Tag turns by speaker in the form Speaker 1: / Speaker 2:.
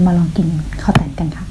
Speaker 1: จะมาลองกินข้าวแตนกันค่ะ